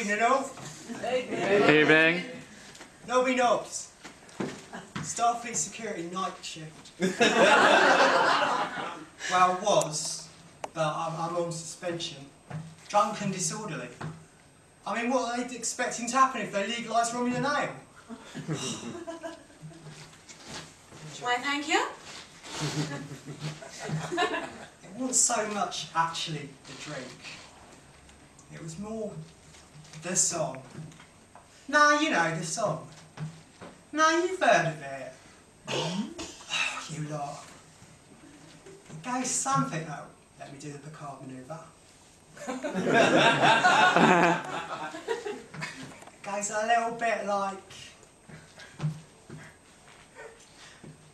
Evening all. Evening. Nobby Knobs. Starfleet Security night shift. well, was, but I'm, I'm on suspension. Drunk and disorderly. I mean, what are they expecting to happen if they legalise Romulan ale? Why, thank you. It wasn't so much actually the drink. It was more the song. Now you know the song. Now you've heard of it. oh, you lot. It goes something. Oh, let me do the Picard manoeuvre. it goes a little bit like.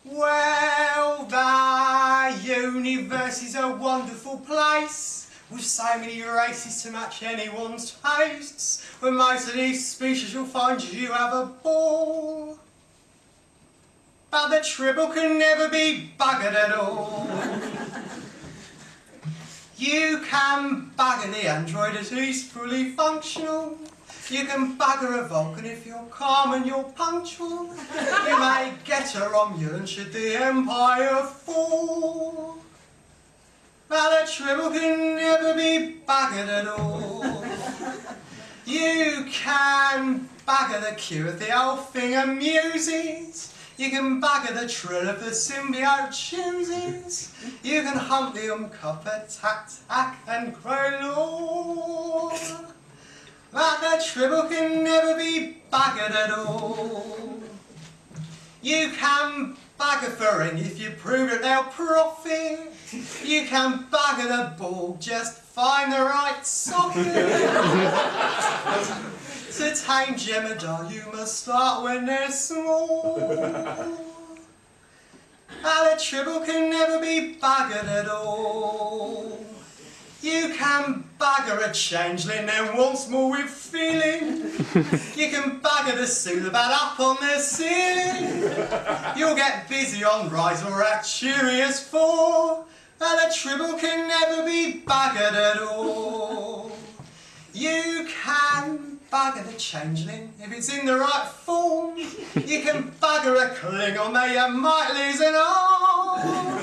Well, the universe is a wonderful place with so many races to match anyone's tastes. With most of these species, you'll find you have a ball. But the tribble can never be buggered at all. You can bugger the android as he's fully functional. You can bugger a Vulcan if you're calm and you're punctual. You may get a Romulan should the Empire fall. But the tribble can never be buggered at all. You can bugger the Q if the old thing amuses. You can bugger the trill of the symbiote chooses. You can hump the umcupper, tack, tack, and crow law. But the tribble can never be buggered at all. You can bugger Ferengi if you prove that they'll profit. You can bugger the Borg, just find the right socket. to tame Jem'Hadar, you must start when they're small. And the tribble can never be buggered at all. You can bugger a changeling and once more with feeling. You can bugger the Suliban up on the ceiling. You'll get busy on Rise or Arcturus 4. And the tribble can never be buggered at all. You can bugger the changeling if it's in the right form. You can bugger a Klingon, though you might lose an arm.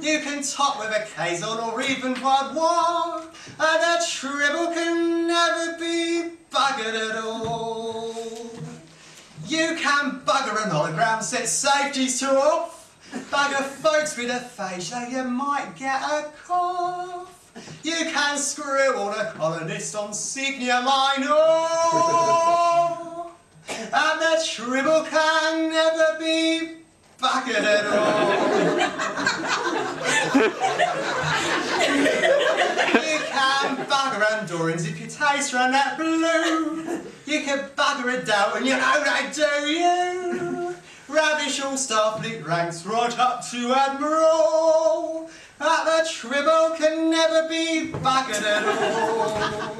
You can top with a Kazon or even quad one. And the tribble can never be buggered at all. You can bugger an hologram, set safeties to off. Bugger folks with a aphasia, you might get a cough. You can screw all the colonists on Signia Minor. And the tribble can never be buggered at all. you can bugger Andorians if your taste run that blue. You can bugger a Dow and you know they do you. Ravish all Starfleet ranks right up to Admiral. But the tribble can never be buggered at all.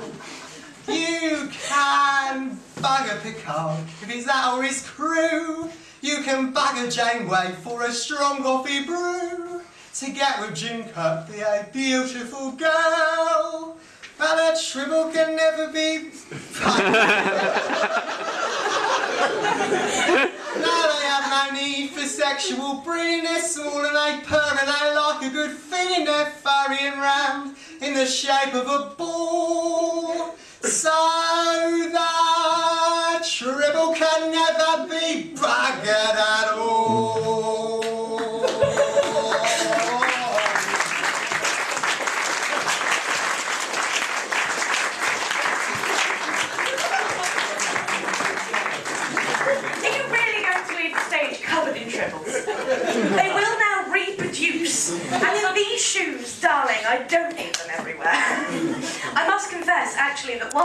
You can bugger Picard if it's that or his crew. You can bugger Janeway for a strong coffee brew. To get with Jim Kirk, be a beautiful girl. But the tribble can never be Now they have no need breeding, they're small and they purr and they like a good feeling, they're furrying round in the shape of a ball. So the tribble can never be buggered I don't need them everywhere. I must confess, actually, that while